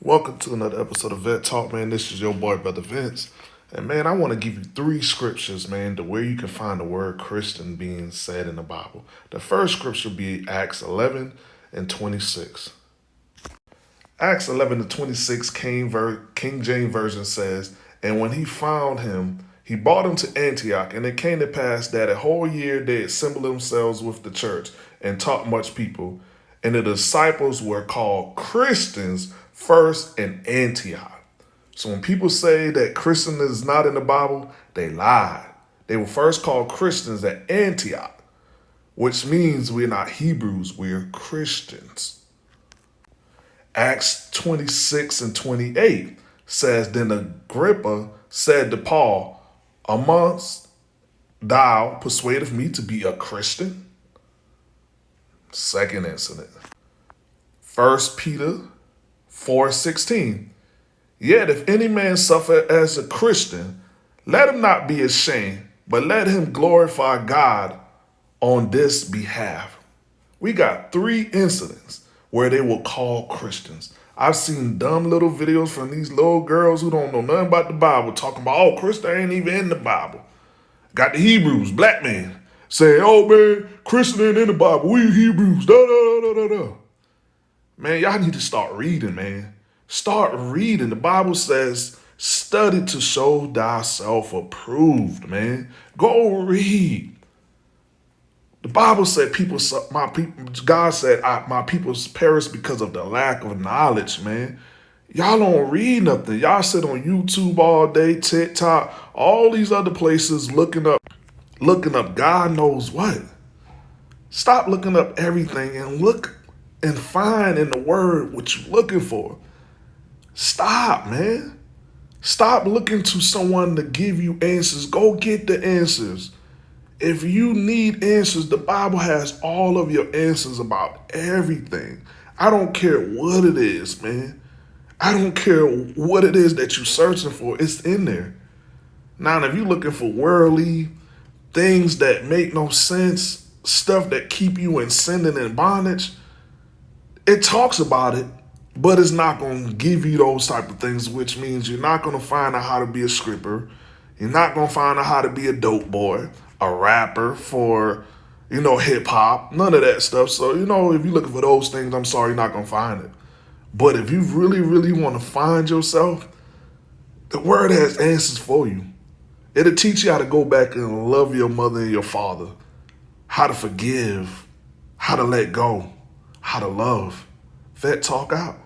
Welcome to another episode of Vet Talk, man. This is your boy, Brother Vince. And man, I want to give you three scriptures, man, to where you can find the word Christian being said in the Bible. The first scripture be Acts 11 and 26. Acts 11 to 26, King, Ver- King James Version says, And when he found him, he brought him to Antioch, and it came to pass that a whole year they assembled themselves with the church and taught much people. And the disciples were called Christians first in Antioch. So when people say that Christian is not in the Bible, they lie. They were first called Christians at Antioch, which means we're not Hebrews, we're Christians. Acts 26 and 28 says, Then Agrippa said to Paul, amongst thou persuadeth me to be a Christian? Second incident. First Peter 4.16. Yet if any man suffer as a Christian, let him not be ashamed, but let him glorify God on this behalf. We got three incidents where they will call Christians. I've seen dumb little videos from these little girls who don't know nothing about the Bible talking about, oh, Christian ain't even in the Bible. Got the Hebrews, black man, saying, oh man, Christian ain't in the Bible. We Hebrews, da da da da da. Man, y'all need to start reading, man. Start reading. The Bible says, study to show thyself approved, man. Go read. The Bible said people, my people, God said, I, my people's perish because of the lack of knowledge, man. Y'all don't read nothing. Y'all sit on YouTube all day, TikTok, all these other places looking up, looking up God knows what. Stop looking up everything and look and find in the word what you're looking for. Stop, man. Stop looking to someone to give you answers. Go get the answers. If you need answers, the Bible has all of your answers about everything. I don't care what it is, man. I don't care what it is that you're searching for. It's in there. Now, if you're looking for worldly things that make no sense, stuff that keep you in sin and in bondage, it talks about it, but it's not going to give you those type of things, which means you're not going to find out how to be a stripper. You're not going to find out how to be a dope boy a rapper, for, you know, hip hop, none of that stuff. So, you know, if you're looking for those things, I'm sorry, you're not going to find it. But if you really, really want to find yourself, the word has answers for you. It'll teach you how to go back and love your mother and your father, how to forgive, how to let go, how to love. Vet Talk out.